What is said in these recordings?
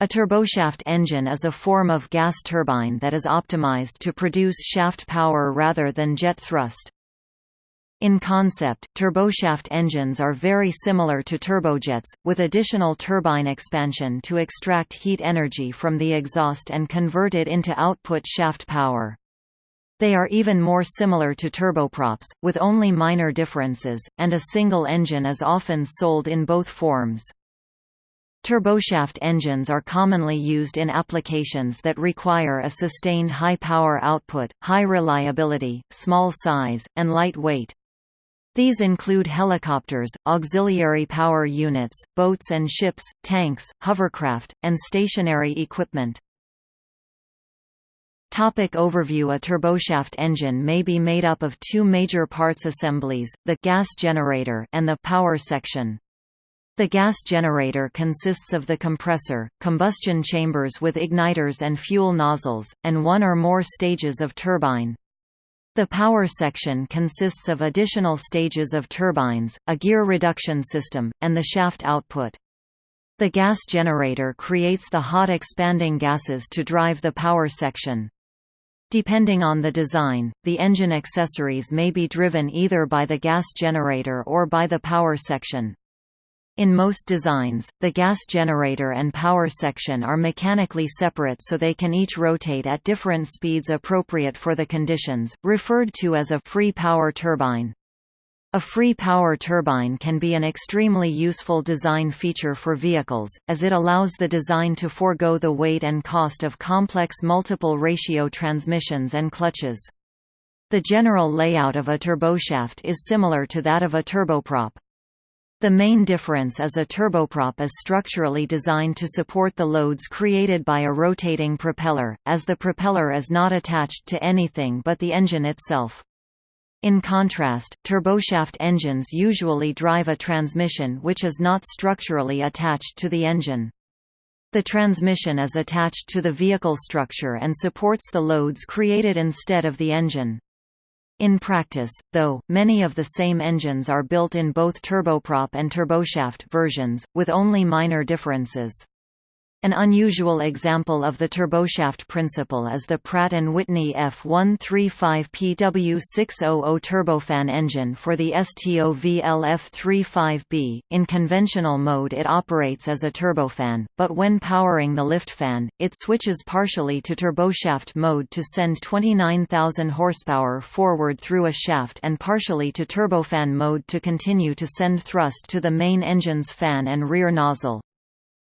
A turboshaft engine is a form of gas turbine that is optimized to produce shaft power rather than jet thrust. In concept, turboshaft engines are very similar to turbojets, with additional turbine expansion to extract heat energy from the exhaust and convert it into output shaft power. They are even more similar to turboprops, with only minor differences, and a single engine is often sold in both forms. Turboshaft engines are commonly used in applications that require a sustained high power output, high reliability, small size, and light weight. These include helicopters, auxiliary power units, boats and ships, tanks, hovercraft, and stationary equipment. Topic overview A turboshaft engine may be made up of two major parts assemblies, the gas generator and the power section. The gas generator consists of the compressor, combustion chambers with igniters and fuel nozzles, and one or more stages of turbine. The power section consists of additional stages of turbines, a gear reduction system, and the shaft output. The gas generator creates the hot expanding gases to drive the power section. Depending on the design, the engine accessories may be driven either by the gas generator or by the power section. In most designs, the gas generator and power section are mechanically separate so they can each rotate at different speeds appropriate for the conditions, referred to as a free power turbine. A free power turbine can be an extremely useful design feature for vehicles, as it allows the design to forego the weight and cost of complex multiple ratio transmissions and clutches. The general layout of a turboshaft is similar to that of a turboprop. The main difference is a turboprop is structurally designed to support the loads created by a rotating propeller, as the propeller is not attached to anything but the engine itself. In contrast, turboshaft engines usually drive a transmission which is not structurally attached to the engine. The transmission is attached to the vehicle structure and supports the loads created instead of the engine. In practice, though, many of the same engines are built in both turboprop and turboshaft versions, with only minor differences. An unusual example of the turboshaft principle is the Pratt & Whitney F135PW600 turbofan engine for the STOVL F35B. In conventional mode it operates as a turbofan, but when powering the lift fan, it switches partially to turboshaft mode to send 29,000 horsepower forward through a shaft and partially to turbofan mode to continue to send thrust to the main engine's fan and rear nozzle.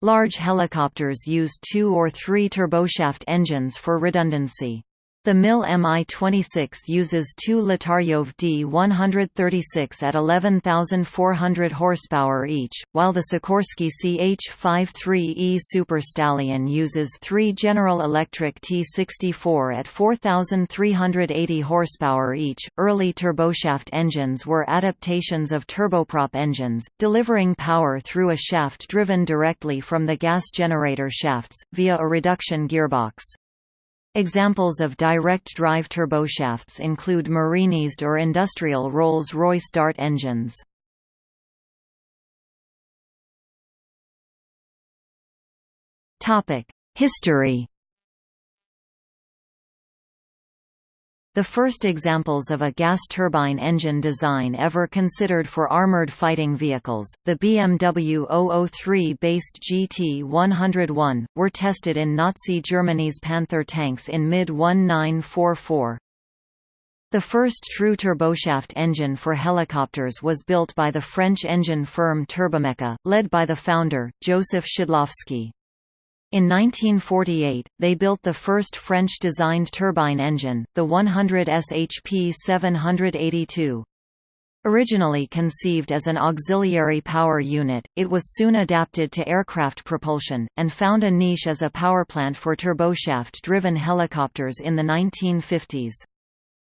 Large helicopters use two or three turboshaft engines for redundancy. The MIL Mi-26 uses two Lotarev D-136 at 11,400 horsepower each, while the Sikorsky CH-53E Super Stallion uses three General Electric T-64 at 4,380 horsepower each. Early turboshaft engines were adaptations of turboprop engines, delivering power through a shaft driven directly from the gas generator shafts, via a reduction gearbox. Examples of direct drive turboshafts include Marinized or industrial Rolls-Royce Dart engines. History The first examples of a gas turbine engine design ever considered for armored fighting vehicles, the BMW 003-based GT101, were tested in Nazi Germany's Panther tanks in mid-1944. The first true turboshaft engine for helicopters was built by the French engine firm Turbomeca, led by the founder, Joseph Szydłowski. In 1948, they built the first French-designed turbine engine, the 100 SHP 782. Originally conceived as an auxiliary power unit, it was soon adapted to aircraft propulsion, and found a niche as a powerplant for turboshaft-driven helicopters in the 1950s.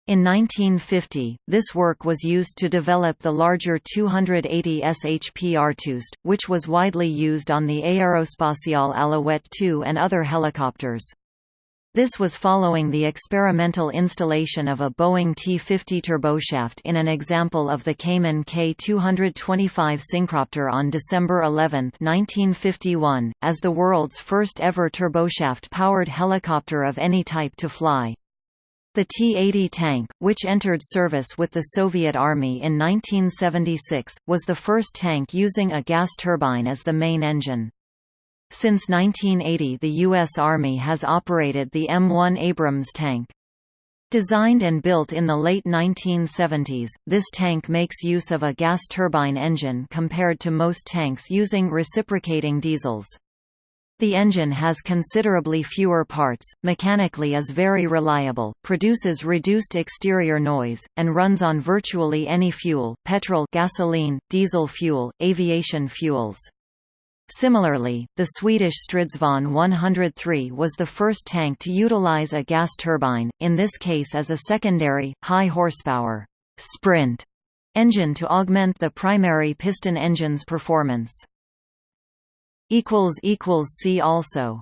In 1950, this work was used to develop the larger 280 SHP Artouste, which was widely used on the Aérospatiale Alouette II and other helicopters. This was following the experimental installation of a Boeing T-50 turboshaft in an example of the Kaman K225 Synchropter on December 11, 1951, as the world's first ever turboshaft-powered helicopter of any type to fly. The T-80 tank, which entered service with the Soviet Army in 1976, was the first tank using a gas turbine as the main engine. Since 1980 the U.S. Army has operated the M1 Abrams tank. Designed and built in the late 1970s, this tank makes use of a gas turbine engine compared to most tanks using reciprocating diesels. The engine has considerably fewer parts, mechanically is very reliable, produces reduced exterior noise, and runs on virtually any fuel petrol gasoline, diesel fuel, aviation fuels. Similarly, the Swedish Stridsvagn 103 was the first tank to utilize a gas turbine, in this case as a secondary, high-horsepower sprint engine to augment the primary piston engine's performance. See also